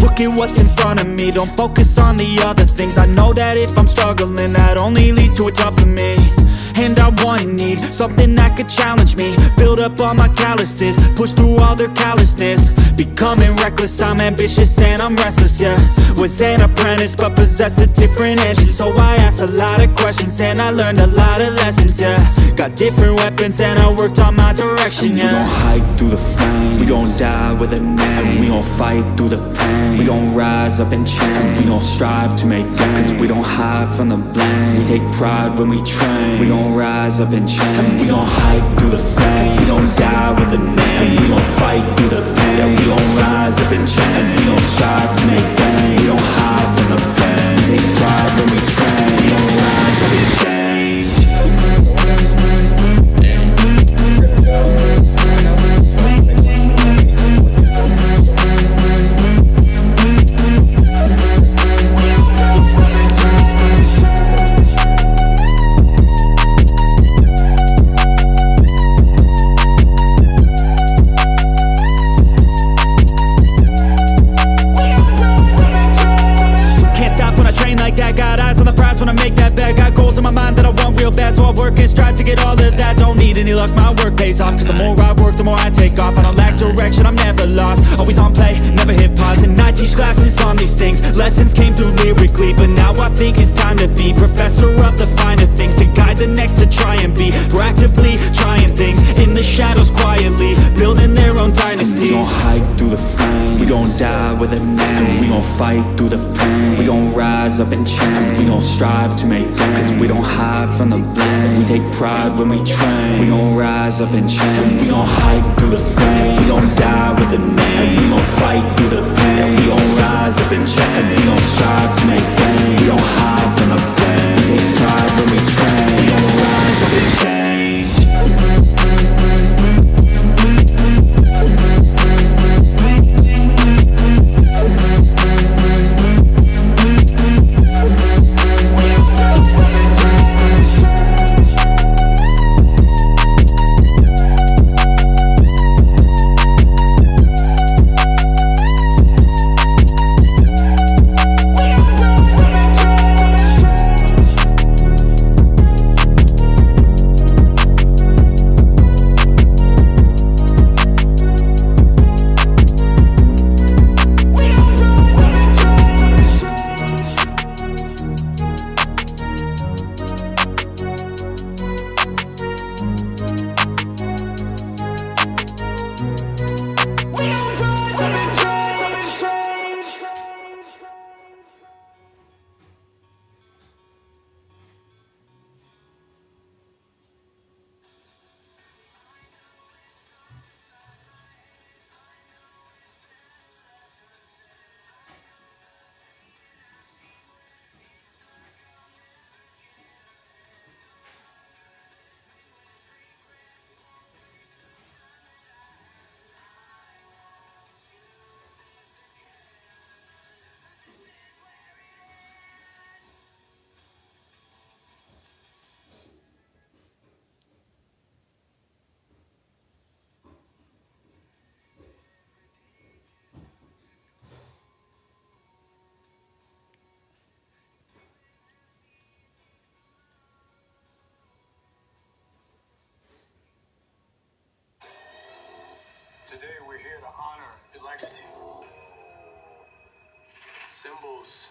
look at what's in front of me. Don't focus on the other things. I know that if I'm struggling That only leads to a job for me. And I want and need something that could challenge me. Build up all my calluses. Push through all their callousness Becoming reckless, I'm ambitious and I'm restless, yeah. Was an apprentice but possessed a different engine. So I asked a lot of questions and I learned a lot of lessons, yeah. Got different weapons and I worked on my direction, yeah We gon' hike through the flame We gon' die with a name. And We gon' fight through the pain. We gon' rise up and change We gon' strive to make gains. Cause we don't hide from the blame. We take pride when we train. We gon' rise up and change and We gon' hike through the flame We gon' die with a name. And We gon' fight through the pain. We gon' rise up and change bad So I work and strive to get all of that. Don't need any luck, my work pays off. Cause the more I work, the more I take off. I don't lack direction, I'm never lost. Always on play, never hit pause. And I teach classes on these things. Lessons came through lyrically But now I think it's time to be Professor of the finer things. To guide the next to try and be Proactively trying things. In the shadows quietly. Building their own We dynasty gon' hike through the flame We gon' die with a name. We gon' fight through the pain. We gon' rise up and change We gon' strive to make gains. Cause we don't hide from the blame. We take pride when we train. We gon' rise up and change We gon' hike through the flame We gon' die with a name. We gon' fight through the pain. We gon' rise up and change Today we're here to honor your legacy. Symbols